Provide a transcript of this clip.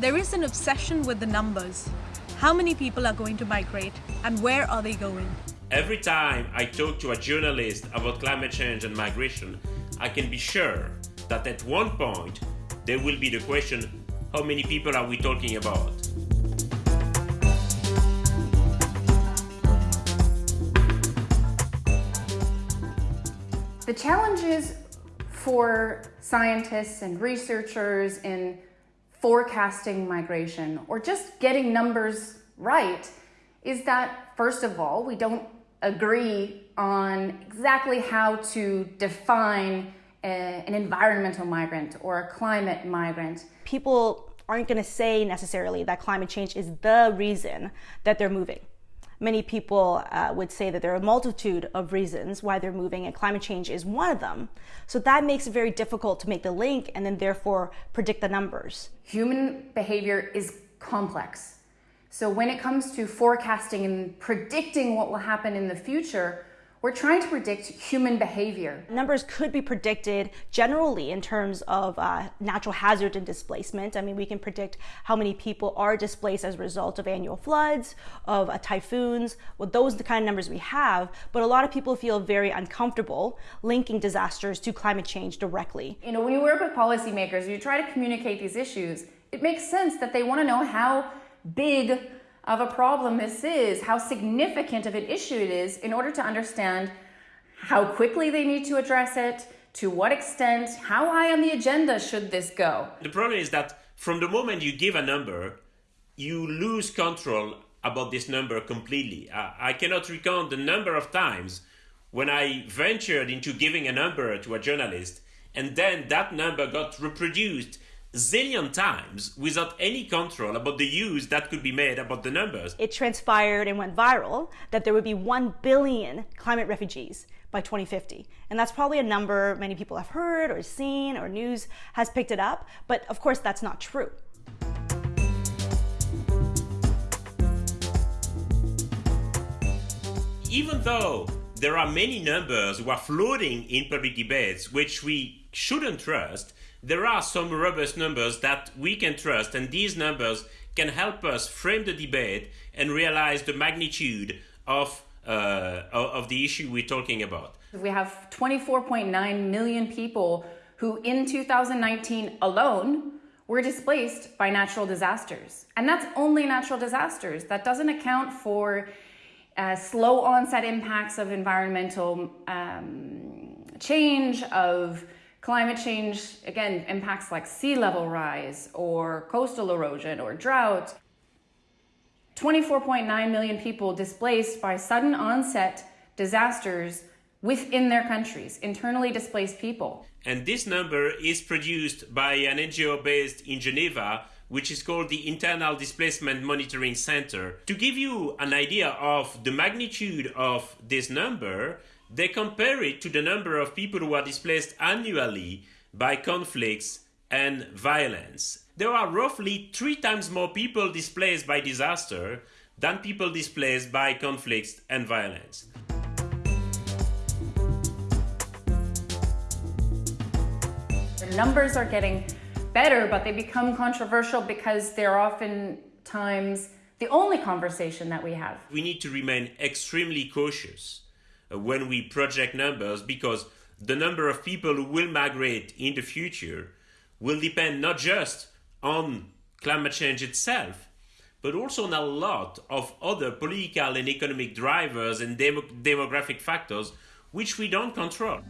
There is an obsession with the numbers. How many people are going to migrate and where are they going? Every time I talk to a journalist about climate change and migration, I can be sure that at one point there will be the question how many people are we talking about? The challenges for scientists and researchers in forecasting migration or just getting numbers right is that, first of all, we don't agree on exactly how to define a, an environmental migrant or a climate migrant. People aren't going to say necessarily that climate change is the reason that they're moving many people uh, would say that there are a multitude of reasons why they're moving, and climate change is one of them. So that makes it very difficult to make the link and then therefore predict the numbers. Human behavior is complex. So when it comes to forecasting and predicting what will happen in the future, we're trying to predict human behavior. Numbers could be predicted generally in terms of uh, natural hazard and displacement. I mean, we can predict how many people are displaced as a result of annual floods, of uh, typhoons. Well, those are the kind of numbers we have. But a lot of people feel very uncomfortable linking disasters to climate change directly. You know, when you work with policymakers, you try to communicate these issues. It makes sense that they want to know how big of a problem this is, how significant of an issue it is in order to understand how quickly they need to address it, to what extent, how high on the agenda should this go. The problem is that from the moment you give a number, you lose control about this number completely. I, cannot recount the number of times when I ventured into giving a number to a journalist and then that number got reproduced zillion times without any control about the use that could be made about the numbers. It transpired and went viral that there would be 1 billion climate refugees by 2050. And that's probably a number many people have heard or seen or news has picked it up, but of course that's not true. Even though there are many numbers who are floating in public debates which we shouldn't trust, there are some robust numbers that we can trust, and these numbers can help us frame the debate and realize the magnitude of, uh, of the issue we're talking about. We have 24.9 million people who, in 2019 alone, were displaced by natural disasters. And that's only natural disasters. That doesn't account for uh, slow onset impacts of environmental um, change, of Climate change, again, impacts like sea level rise or coastal erosion or drought. 24.9 million people displaced by sudden onset disasters within their countries, internally displaced people. And this number is produced by an NGO based in Geneva, which is called the Internal Displacement Monitoring Center. To give you an idea of the magnitude of this number, they compare it to the number of people who are displaced annually by conflicts and violence. There are roughly three times more people displaced by disaster than people displaced by conflicts and violence. The numbers are getting better, but they become controversial because they're oftentimes the only conversation that we have. We need to remain extremely cautious uh, when we project numbers because the number of people who will migrate in the future will depend not just on climate change itself, but also on a lot of other political and economic drivers and dem demographic factors which we don't control.